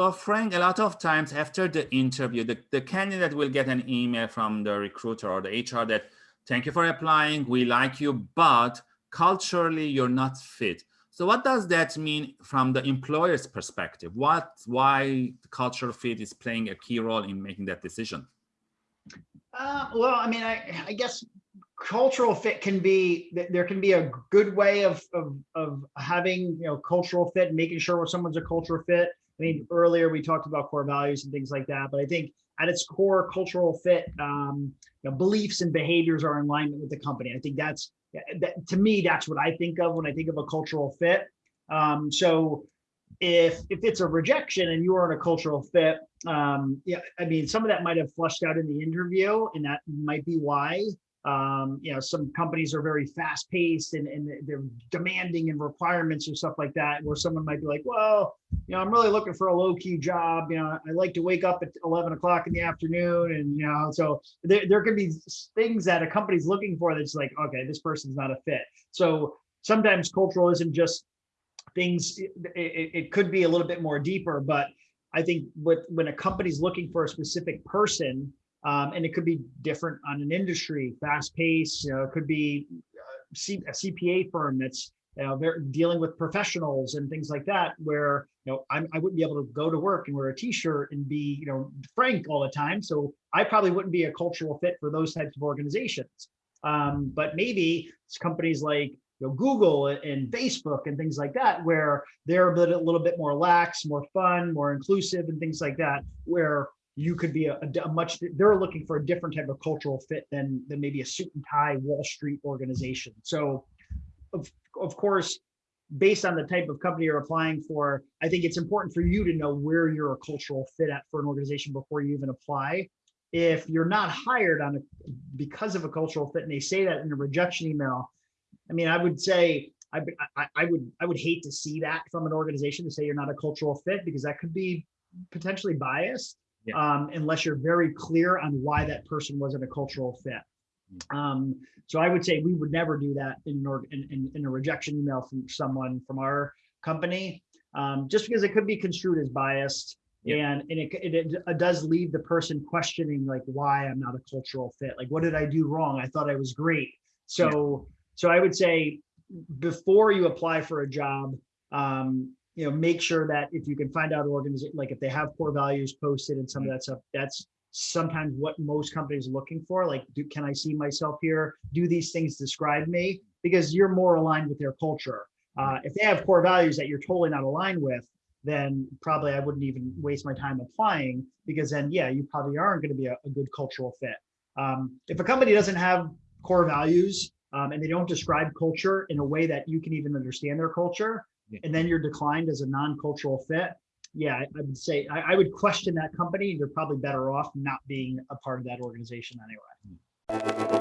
So Frank, a lot of times after the interview, the, the candidate will get an email from the recruiter or the HR that, thank you for applying, we like you, but culturally you're not fit. So what does that mean from the employer's perspective? What, why cultural fit is playing a key role in making that decision? Uh, well, I mean, I, I guess cultural fit can be there can be a good way of, of of having you know cultural fit making sure someone's a cultural fit i mean earlier we talked about core values and things like that but i think at its core cultural fit um you know beliefs and behaviors are in alignment with the company. I think that's that to me that's what i think of when i think of a cultural fit. Um so if if it's a rejection and you are in a cultural fit um yeah i mean some of that might have flushed out in the interview and that might be why um, you know, some companies are very fast paced and, and they're demanding and requirements and stuff like that, where someone might be like, well, you know, I'm really looking for a low key job. You know, I like to wake up at 11 o'clock in the afternoon. And, you know, so there, there could be things that a company's looking for that's like, okay, this person's not a fit. So sometimes cultural isn't just things, it, it, it could be a little bit more deeper, but I think what, when a company's looking for a specific person, um, and it could be different on an industry, fast pace. You know, it could be uh, a CPA firm that's you know, they're dealing with professionals and things like that, where you know I'm, I wouldn't be able to go to work and wear a T-shirt and be you know frank all the time. So I probably wouldn't be a cultural fit for those types of organizations. Um, but maybe it's companies like you know, Google and Facebook and things like that, where they're a, bit, a little bit more lax, more fun, more inclusive, and things like that, where you could be a, a, much they're looking for a different type of cultural fit than than maybe a suit and tie wall street organization. So of, of course based on the type of company you're applying for i think it's important for you to know where you're a cultural fit at for an organization before you even apply. If you're not hired on a because of a cultural fit and they say that in a rejection email i mean i would say I, I, I would I would hate to see that from an organization to say you're not a cultural fit because that could be potentially biased yeah. um, unless you're very clear on why that person wasn't a cultural fit. Mm. Um, so I would say we would never do that in, in, in, in a rejection email from someone from our company, um, just because it could be construed as biased. And, and it, it, it, does leave the person questioning like why I'm not a cultural fit. Like, what did I do wrong? I thought I was great. So, yeah. so I would say before you apply for a job, um, you know, make sure that if you can find out organization, like if they have core values posted and some of mm-hmm. that stuff, that's sometimes what most companies are looking for. Like, do, can I see myself here? Do these things describe me? Because you're more aligned with their culture. Uh, if they have core values that you're totally not aligned with, then probably I wouldn't even waste my time applying because then, yeah, you probably aren't going to be a, a, good cultural fit. Um, if a company doesn't have core values um, and they don't describe culture in a way that you can even understand their culture, and then you're declined as a non-cultural fit, yeah, I, I would say I, I, would question that company. You're probably better off not being a part of that organization anyway. Hmm.